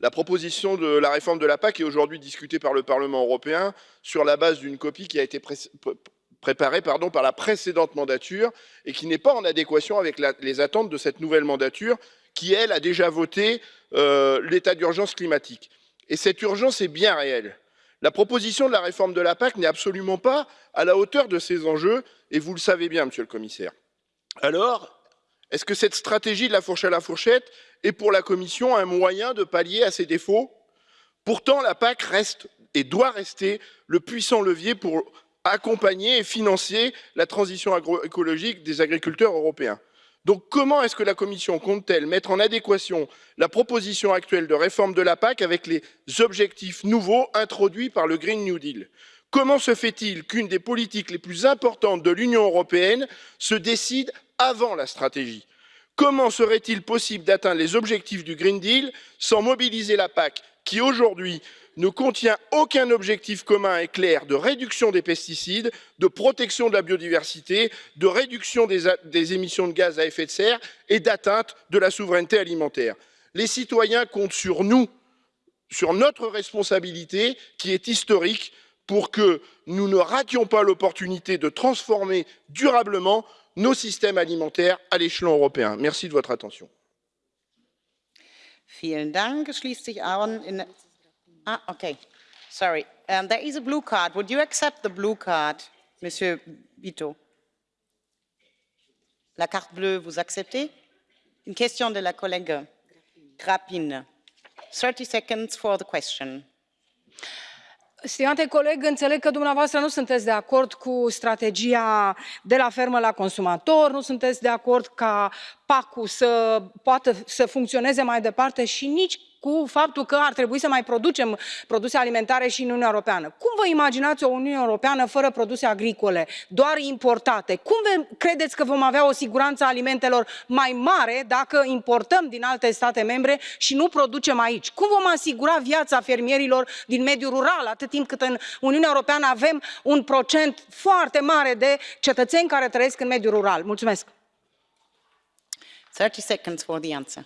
La proposition de la réforme de la PAC est aujourd'hui discutée par le Parlement européen sur la base d'une copie qui a été préparée par la précédente mandature et qui n'est pas en adéquation avec les attentes de cette nouvelle mandature qui, elle, a déjà voté euh, l'état d'urgence climatique. Et cette urgence est bien réelle. La proposition de la réforme de la PAC n'est absolument pas à la hauteur de ces enjeux, et vous le savez bien, monsieur le commissaire. Alors, est-ce que cette stratégie de la fourche à la fourchette est pour la Commission un moyen de pallier à ces défauts? Pourtant, la PAC reste et doit rester le puissant levier pour accompagner et financer la transition agroécologique des agriculteurs européens. Donc comment est-ce que la Commission compte-t-elle mettre en adéquation la proposition actuelle de réforme de la PAC avec les objectifs nouveaux introduits par le Green New Deal? Comment se fait-il qu'une des politiques les plus importantes de l'Union européenne se décide avant la stratégie Comment serait-il possible d'atteindre les objectifs du Green Deal sans mobiliser la PAC qui aujourd'hui ne contient aucun objectif commun et clair de réduction des pesticides, de protection de la biodiversité, de réduction des, émissions de gaz à effet de serre et d'atteinte de la souveraineté alimentaire? Les citoyens comptent sur nous, sur notre responsabilité qui est historique pour que nous ne rations pas l'opportunité de transformer durablement nos systèmes alimentaires à l'échelon européen. Merci de votre attention. Ah, okay. Sorry. Um, there is a blue card. Would you accept the blue card, Monsieur Vito? La carte bleue, vous acceptez? Une question de la collègue Grappin. 30 seconds for the question. Stimate coleg, înțeleg că dumneavoastră nu sunteți de acord cu strategia de la fermă la consumator, nu sunteți de acord ca PAC-ul să poată să funcționeze mai departe și nici cu faptul că ar trebui să mai producem produse alimentare și în uniunea europeană. cum vă imaginați o uniune europeană fără produse agricole doar importate? cum credeți că vom avea o siguranță a alimentelor mai mare dacă importăm din alte state membre și nu producem aici? cum vom asigura viața fermierilor din mediul rural atât timp cât în uniunea europeană avem un procent foarte mare de cetățeni care trăiesc în mediul rural? mulțumesc. 30 seconds for the answer.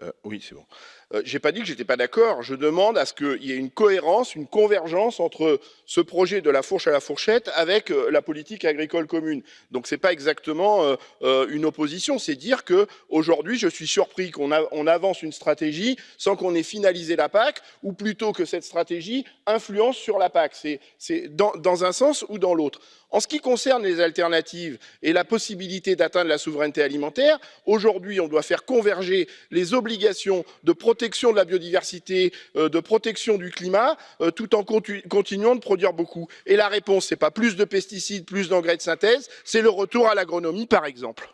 Euh, oui, c'est bon. Euh, je n'ai pas dit que j'étais pas d'accord. Je demande à ce qu'il y ait une cohérence, une convergence entre ce projet de la fourche à la fourchette avec euh, la politique agricole commune. Donc ce n'est pas exactement une opposition. C'est dire que aujourd'hui, je suis surpris qu'on avance une stratégie sans qu'on ait finalisé la PAC, ou plutôt que cette stratégie influence sur la PAC. C'est dans un sens ou dans l'autre. En ce qui concerne les alternatives et la possibilité d'atteindre la souveraineté alimentaire, aujourd'hui, on doit faire converger les obligations de protection de la biodiversité, euh, de protection du climat, euh, tout en continuant de produire beaucoup. Et la réponse, ce n'est pas plus de pesticides, plus d'engrais de synthèse, c'est le retour à l'agronomie, par exemple.